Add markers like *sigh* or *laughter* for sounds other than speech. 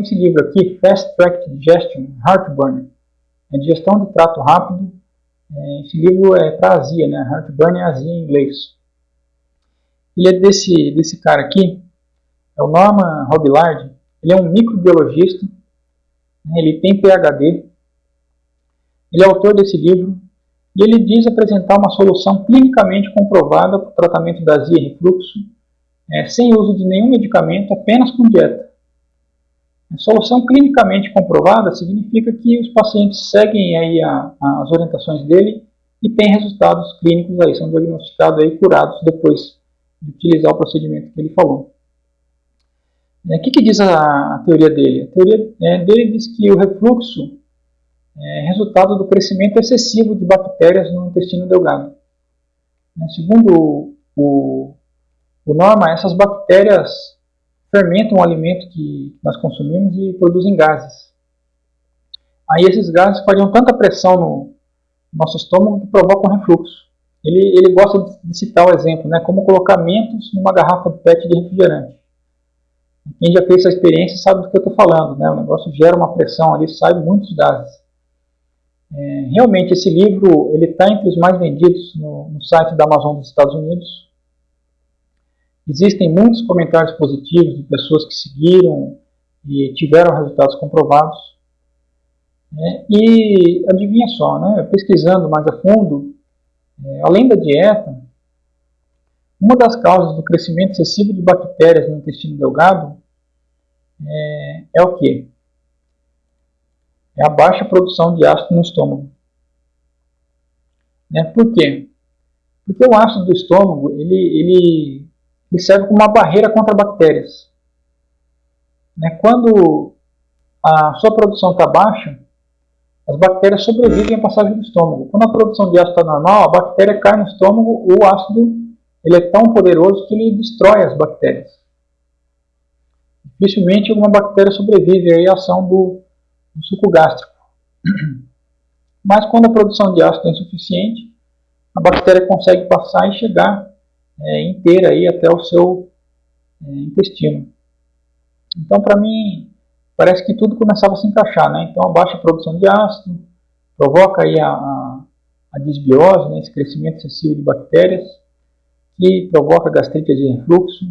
esse livro aqui, Fast Track Digestion, Heartburn, é digestão de trato rápido. É, esse livro é para azia, né? Heartburn é azia em inglês. Ele é desse, desse cara aqui, é o Norman Robillard. Ele é um microbiologista, né? ele tem PhD, ele é autor desse livro e ele diz apresentar uma solução clinicamente comprovada para o tratamento da azia e refluxo, é, sem uso de nenhum medicamento, apenas com dieta. Solução clinicamente comprovada significa que os pacientes seguem aí a, a, as orientações dele e têm resultados clínicos aí, são diagnosticados aí curados depois de utilizar o procedimento que ele falou. É, o que, que diz a, a, teoria dele? A teoria é, dele diz que o refluxo é resultado do crescimento excessivo de bactérias no intestino delgado. É, segundo o, o Norma, essas bactérias fermentam o alimento que nós consumimos e produzem gases. Aí esses gases fariam tanta pressão no nosso estômago que provocam refluxo. Ele, ele gosta de citar o exemplo, né, como colocar mentos numa garrafa de PET de refrigerante. Quem já fez essa experiência sabe do que eu estou falando, né? o negócio gera uma pressão ali, sai muitos gases. É, realmente esse livro ele está entre os mais vendidos no, no site da Amazon dos Estados Unidos, Existem muitos comentários positivos de pessoas que seguiram e tiveram resultados comprovados. Né? E adivinha só, né? pesquisando mais a fundo, é, além da dieta, uma das causas do crescimento excessivo de bactérias no intestino delgado é, é o que? É a baixa produção de ácido no estômago. Né? Por quê? Porque o ácido do estômago ele, ele ele serve como uma barreira contra bactérias. Né? Quando a sua produção está baixa, as bactérias sobrevivem à passagem do estômago. Quando a produção de ácido está normal, a bactéria cai no estômago, o ácido ele é tão poderoso que ele destrói as bactérias. Dificilmente alguma bactéria sobrevive à ação do, do suco gástrico. *clears throat* Mas quando a produção de ácido é insuficiente, a bactéria consegue passar e chegar é, inteira aí até o seu é, intestino. Então, para mim, parece que tudo começava a se encaixar, né? Então, a baixa produção de ácido provoca aí a, a, a disbiose, né? esse crescimento excessivo de bactérias, que provoca gastrite de refluxo,